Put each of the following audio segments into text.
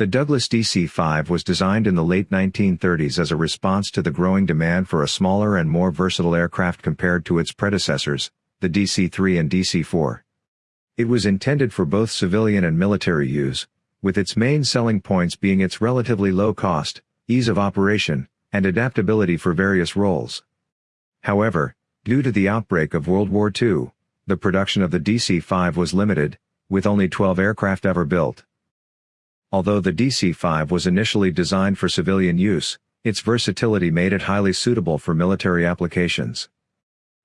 The Douglas DC-5 was designed in the late 1930s as a response to the growing demand for a smaller and more versatile aircraft compared to its predecessors, the DC-3 and DC-4. It was intended for both civilian and military use, with its main selling points being its relatively low cost, ease of operation, and adaptability for various roles. However, due to the outbreak of World War II, the production of the DC-5 was limited, with only 12 aircraft ever built. Although the DC-5 was initially designed for civilian use, its versatility made it highly suitable for military applications.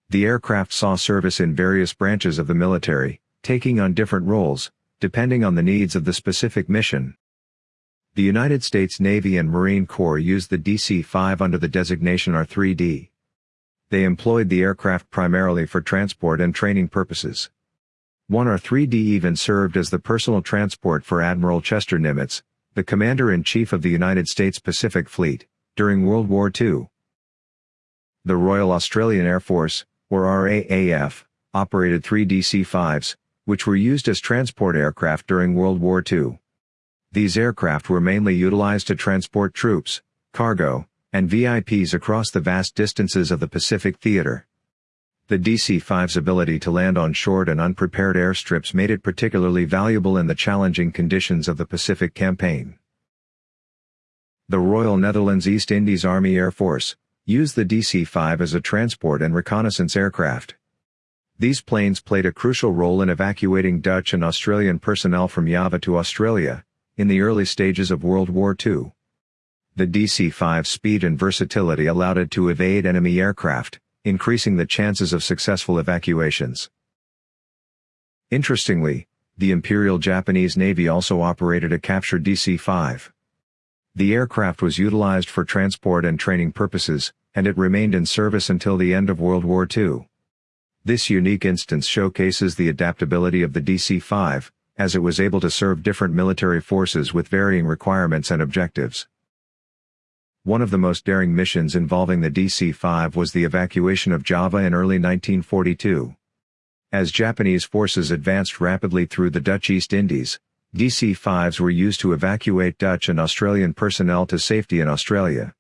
The aircraft saw service in various branches of the military, taking on different roles, depending on the needs of the specific mission. The United States Navy and Marine Corps used the DC-5 under the designation R-3D. They employed the aircraft primarily for transport and training purposes. 1R3D even served as the personal transport for Admiral Chester Nimitz, the Commander-in-Chief of the United States Pacific Fleet, during World War II. The Royal Australian Air Force, or RAAF, operated three DC-5s, which were used as transport aircraft during World War II. These aircraft were mainly utilized to transport troops, cargo, and VIPs across the vast distances of the Pacific Theater. The DC-5's ability to land on short and unprepared airstrips made it particularly valuable in the challenging conditions of the Pacific Campaign. The Royal Netherlands East Indies Army Air Force used the DC-5 as a transport and reconnaissance aircraft. These planes played a crucial role in evacuating Dutch and Australian personnel from Java to Australia, in the early stages of World War II. The DC-5's speed and versatility allowed it to evade enemy aircraft, increasing the chances of successful evacuations. Interestingly, the Imperial Japanese Navy also operated a captured DC-5. The aircraft was utilized for transport and training purposes, and it remained in service until the end of World War II. This unique instance showcases the adaptability of the DC-5, as it was able to serve different military forces with varying requirements and objectives. One of the most daring missions involving the DC-5 was the evacuation of Java in early 1942. As Japanese forces advanced rapidly through the Dutch East Indies, DC-5s were used to evacuate Dutch and Australian personnel to safety in Australia.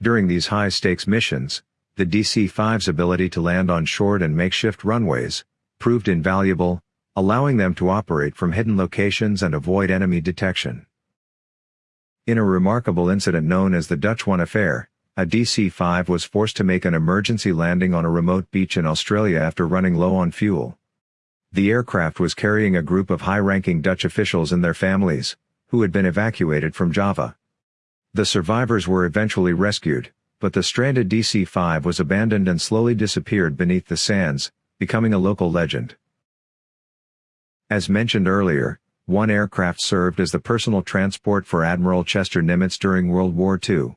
During these high-stakes missions, the DC-5's ability to land on short and makeshift runways, proved invaluable, allowing them to operate from hidden locations and avoid enemy detection. In a remarkable incident known as the Dutch One Affair, a DC-5 was forced to make an emergency landing on a remote beach in Australia after running low on fuel. The aircraft was carrying a group of high-ranking Dutch officials and their families, who had been evacuated from Java. The survivors were eventually rescued, but the stranded DC-5 was abandoned and slowly disappeared beneath the sands, becoming a local legend. As mentioned earlier, one aircraft served as the personal transport for Admiral Chester Nimitz during World War II.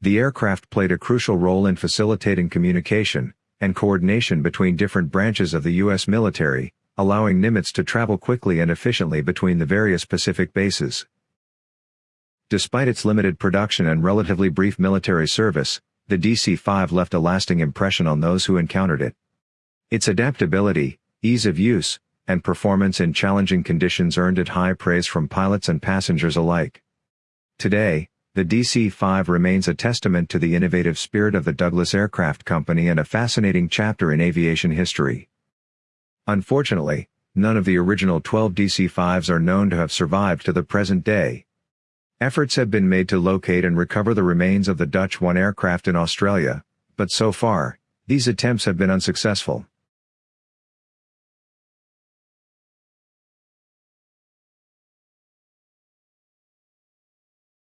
The aircraft played a crucial role in facilitating communication and coordination between different branches of the U.S. military, allowing Nimitz to travel quickly and efficiently between the various Pacific bases. Despite its limited production and relatively brief military service, the DC-5 left a lasting impression on those who encountered it. Its adaptability, ease of use, and performance in challenging conditions earned it high praise from pilots and passengers alike. Today, the DC-5 remains a testament to the innovative spirit of the Douglas Aircraft Company and a fascinating chapter in aviation history. Unfortunately, none of the original 12 DC-5s are known to have survived to the present day. Efforts have been made to locate and recover the remains of the Dutch One aircraft in Australia, but so far, these attempts have been unsuccessful.